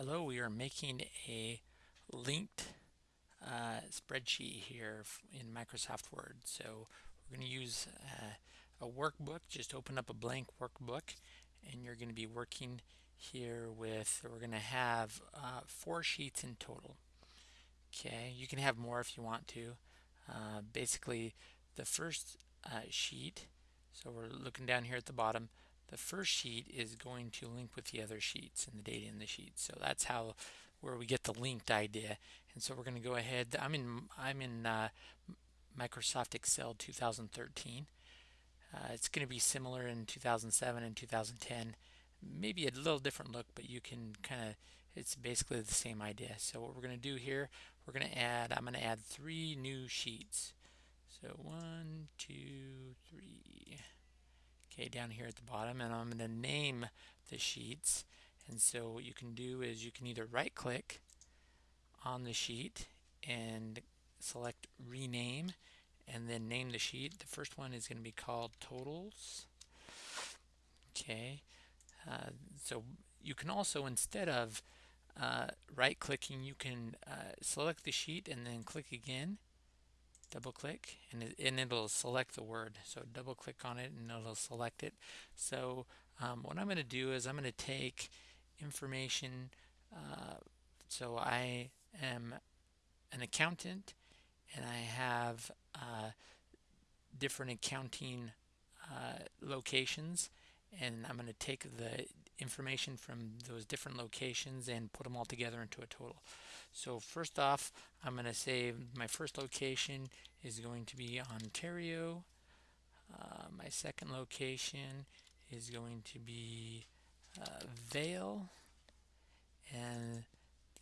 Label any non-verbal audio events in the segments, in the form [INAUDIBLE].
Hello, we are making a linked uh, spreadsheet here in Microsoft Word. So we're going to use uh, a workbook. Just open up a blank workbook and you're going to be working here with, we're going to have uh, four sheets in total. Okay, you can have more if you want to. Uh, basically, the first uh, sheet, so we're looking down here at the bottom, the first sheet is going to link with the other sheets and the data in the sheet. So that's how where we get the linked idea. And so we're going to go ahead. I'm in I'm in uh, Microsoft Excel 2013. Uh, it's going to be similar in 2007 and 2010. Maybe a little different look, but you can kind of it's basically the same idea. So what we're going to do here, we're going to add. I'm going to add three new sheets. So one, two, three okay down here at the bottom and I'm going to name the sheets. And so what you can do is you can either right click on the sheet and select rename and then name the sheet. The first one is going to be called totals. Okay uh, so you can also instead of uh, right clicking you can uh, select the sheet and then click again double click and, it, and it'll select the word. So double click on it and it'll select it. So um, what I'm going to do is I'm going to take information uh, so I am an accountant and I have uh, different accounting uh, locations and I'm going to take the information from those different locations and put them all together into a total. So first off, I'm going to say my first location is going to be Ontario. Uh, my second location is going to be uh, Vale. And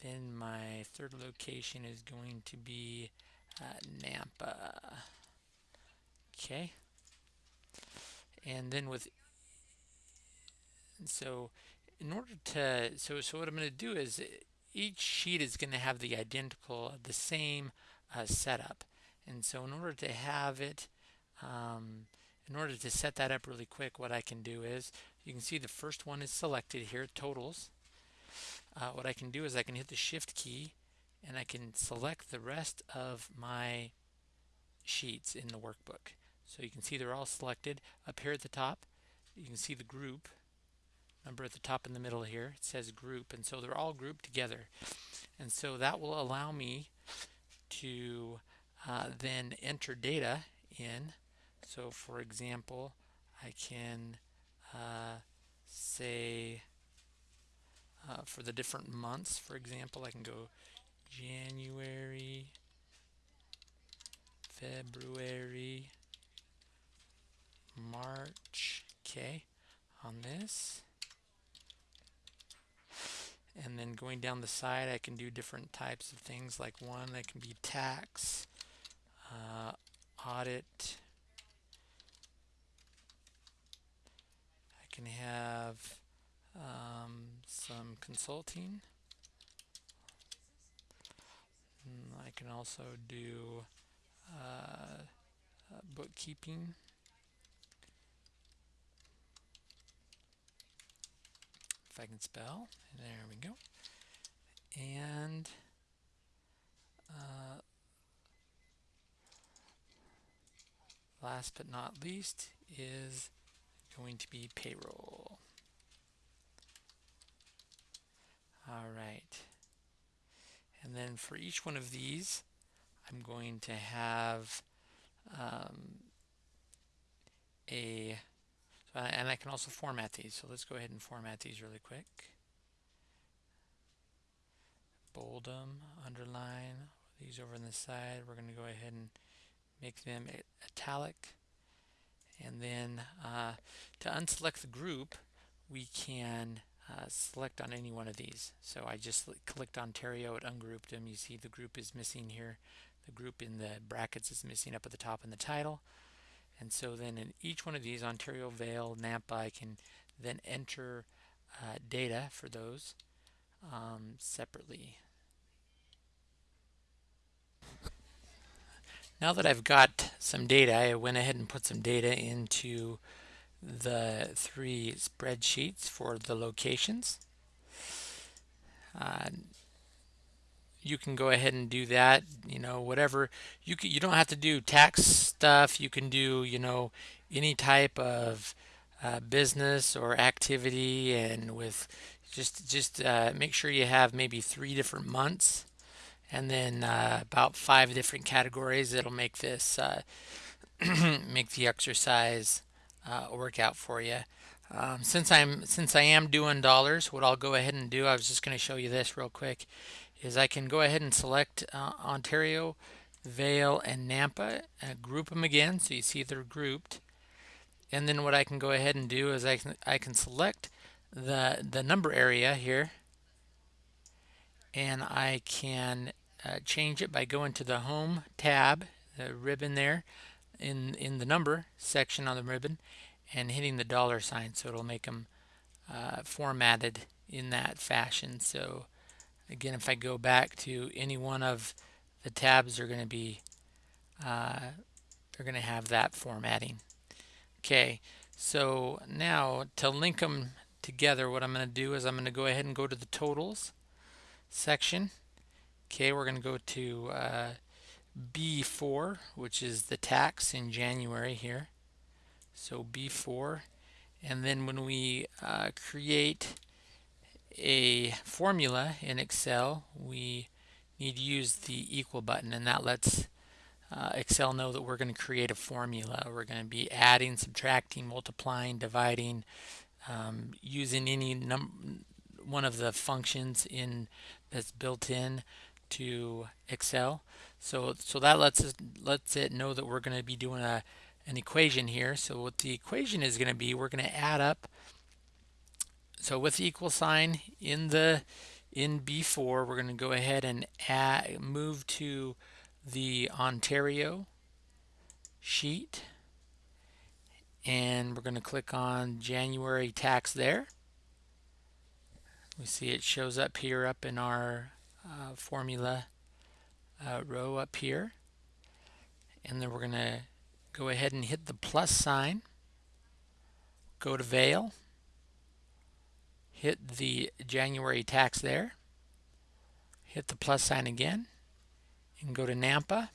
then my third location is going to be uh, Nampa. Okay. And then with so in order to so so what I'm going to do is each sheet is going to have the identical the same uh, setup. And so in order to have it um, in order to set that up really quick what I can do is you can see the first one is selected here totals. Uh, what I can do is I can hit the shift key and I can select the rest of my sheets in the workbook. So you can see they're all selected up here at the top. You can see the group number at the top in the middle here. It says group, and so they're all grouped together. And so that will allow me to uh, then enter data in. So for example, I can uh, say uh, for the different months, for example, I can go January, February, March, okay, on this and then going down the side I can do different types of things like one that can be tax uh, audit. I can have um, some consulting. I can also do uh, uh, bookkeeping if I can spell. There we go. And uh, last but not least is going to be payroll. All right. And then for each one of these, I'm going to have um, a uh, and I can also format these. So let's go ahead and format these really quick. Bold them, underline these over on the side. We're going to go ahead and make them italic. And then uh, to unselect the group, we can uh, select on any one of these. So I just clicked Ontario, it ungrouped them. You see the group is missing here. The group in the brackets is missing up at the top in the title. And so then in each one of these, Ontario, Vale, Nampa, I can then enter uh, data for those um, separately. Now that I've got some data, I went ahead and put some data into the three spreadsheets for the locations. uh, you can go ahead and do that you know whatever. You can, you don't have to do tax stuff. You can do you know any type of uh, business or activity and with just just uh, make sure you have maybe three different months and then uh, about five different categories that'll make this uh, [CLEARS THROAT] make the exercise uh, work out for you. Um, since I'm since I am doing dollars what I'll go ahead and do I was just going to show you this real quick is I can go ahead and select uh, Ontario, Vale, and Nampa, and group them again so you see they're grouped. And then what I can go ahead and do is I can, I can select the, the number area here and I can uh, change it by going to the Home tab, the ribbon there, in, in the number section on the ribbon and hitting the dollar sign so it'll make them uh, formatted in that fashion. So Again, if I go back to any one of the tabs, they're going to be uh, they're going to have that formatting. Okay, so now to link them together, what I'm going to do is I'm going to go ahead and go to the totals section. Okay, we're going to go to uh, B4, which is the tax in January here. So B4, and then when we uh, create a formula in Excel, we need to use the equal button and that lets uh, Excel know that we're going to create a formula. We're going to be adding, subtracting, multiplying, dividing, um, using any one of the functions in that's built in to Excel. So so that lets us lets it know that we're going to be doing a an equation here. So what the equation is going to be, we're going to add up so with the equal sign in the in B4, we're going to go ahead and add, move to the Ontario sheet. And we're going to click on January tax there. We see it shows up here up in our uh, formula uh, row up here. And then we're going to go ahead and hit the plus sign. Go to Vale hit the January tax there, hit the plus sign again, and go to Nampa.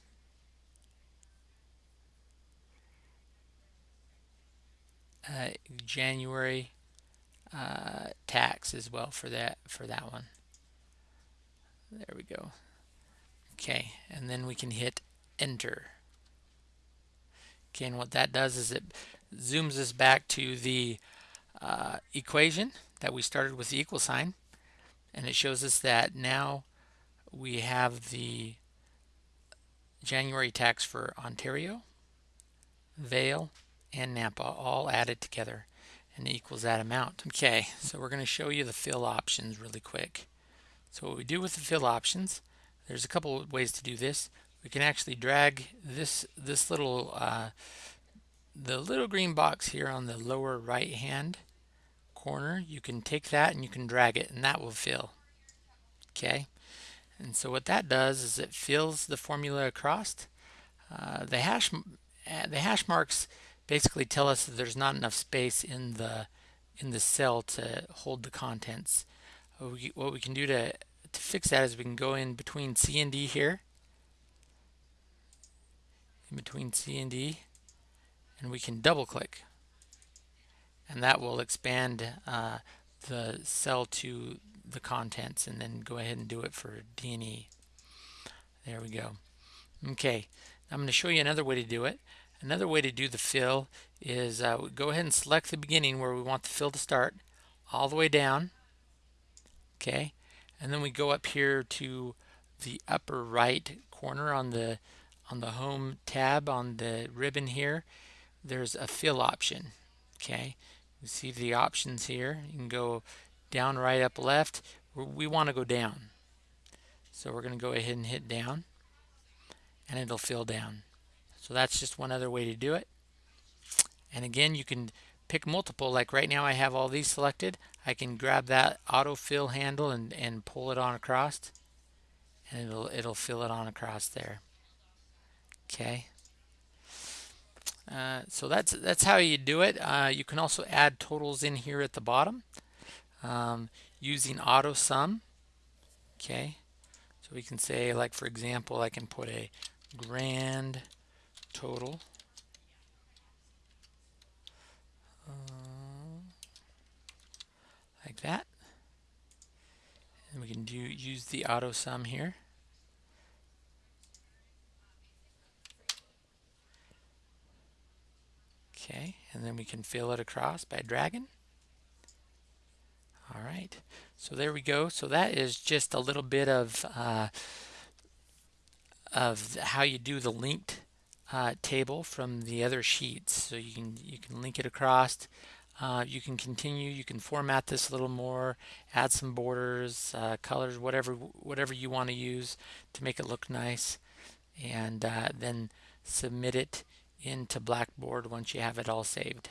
Uh, January uh, tax as well for that for that one. There we go. Okay, and then we can hit enter. Okay, and what that does is it zooms us back to the uh, equation that we started with the equal sign and it shows us that now we have the January tax for Ontario, Vale, and Nampa all added together and equals that amount. Okay, so we're going to show you the fill options really quick. So what we do with the fill options, there's a couple ways to do this. We can actually drag this this little uh, the little green box here on the lower right hand corner, you can take that and you can drag it and that will fill. Okay, and so what that does is it fills the formula across. Uh, the hash uh, the hash marks basically tell us that there's not enough space in the in the cell to hold the contents. What we, what we can do to to fix that is we can go in between C and D here, in between C and D, and we can double click and that will expand uh, the cell to the contents and then go ahead and do it for D&E. There we go. Okay, I'm going to show you another way to do it. Another way to do the fill is uh, go ahead and select the beginning where we want the fill to start all the way down. Okay, and then we go up here to the upper right corner on the on the home tab on the ribbon here. There's a fill option. Okay, you see the options here. You can go down, right, up, left. We want to go down. So we're going to go ahead and hit down and it'll fill down. So that's just one other way to do it. And again, you can pick multiple. Like right now I have all these selected. I can grab that autofill handle and, and pull it on across and it'll, it'll fill it on across there. Okay. Uh, so that's that's how you do it. Uh, you can also add totals in here at the bottom um, using auto sum. Okay, so we can say like for example I can put a grand total uh, like that and we can do use the auto sum here okay and then we can fill it across by dragging all right so there we go so that is just a little bit of uh, of how you do the linked uh, table from the other sheets. So you can you can link it across. Uh, you can continue. You can format this a little more, add some borders, uh, colors, whatever whatever you want to use to make it look nice, and uh, then submit it into Blackboard once you have it all saved.